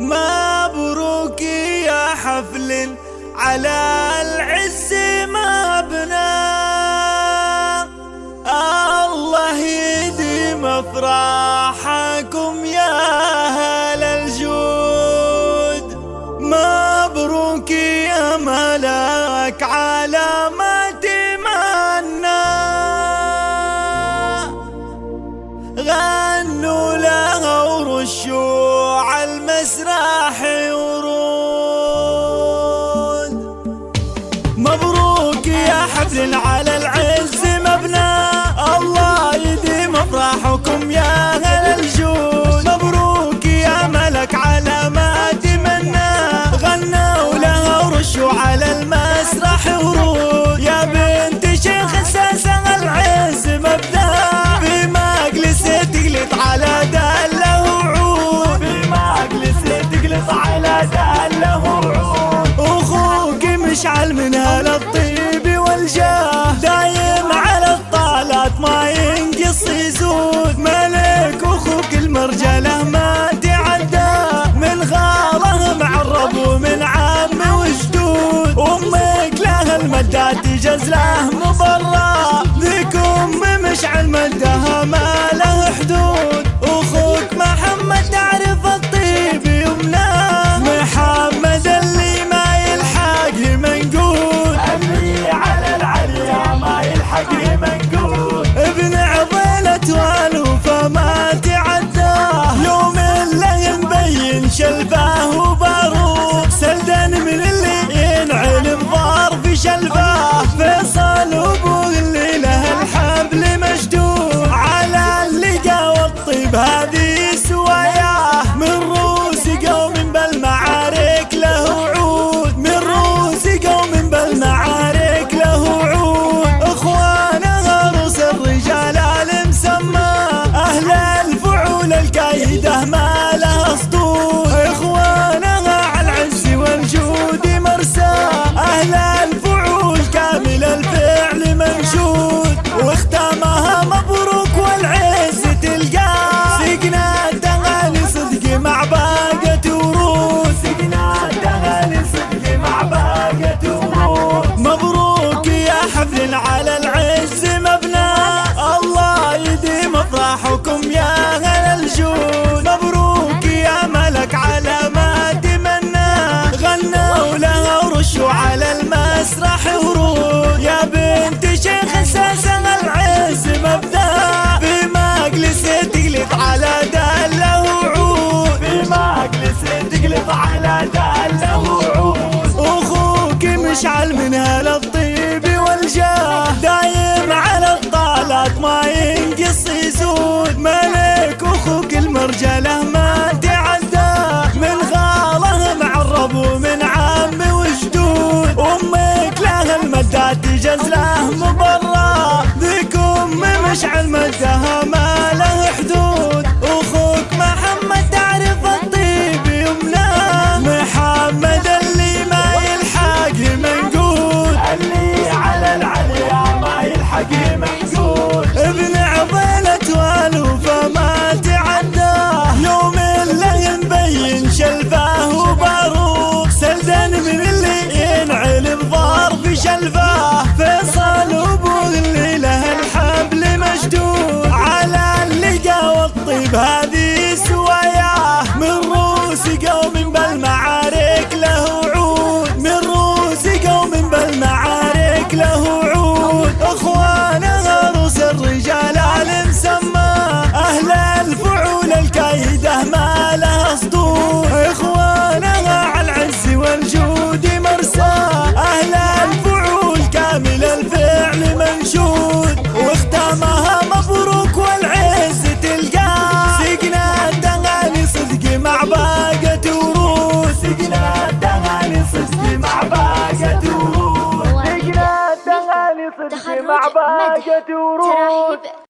مبروك يا حفل على العز مبنى الله يديم افراحكم يا أهل الجود. مبروك يا ملاك على ما تمنى غنوا له ورشوا المسرح ورود مبروك يا حفل على العز مبنى الله يديم افراحكم يا أهل مشعل من هالطيب والجاه. دايم على الطالات ما ينقص يزود. ملك أخوك المرجلة ما تعدى. من غاله معرب ومن عم وجدود. أمك لها المدات تجز له مبرى ذيك أم مشعل مدها ما له مبين شلفاه على العز مبنى. الله يديم افراحكم يا أهل الجود. مبروك يا ملك على ما تمنى. غنوا لها ورشوا على المسرح ورود. يا بنت شيخ أساسا العز مبدا في مجلس تقلط على دله وعود في مجلس تقلط على دله وعود أخوك مشعل من المدات تجز له مبرى ذيك ام مشعل مدها ما له حدود. أخوك محمد تعرف الطيب يمناه محمد اللي ما يلحق منقول اللي على العليا ما يلحق منقول ابن عضيلة والوفا ما تعداه يوم اللي مبين شلفاه وباروق سلدان من ضار ورود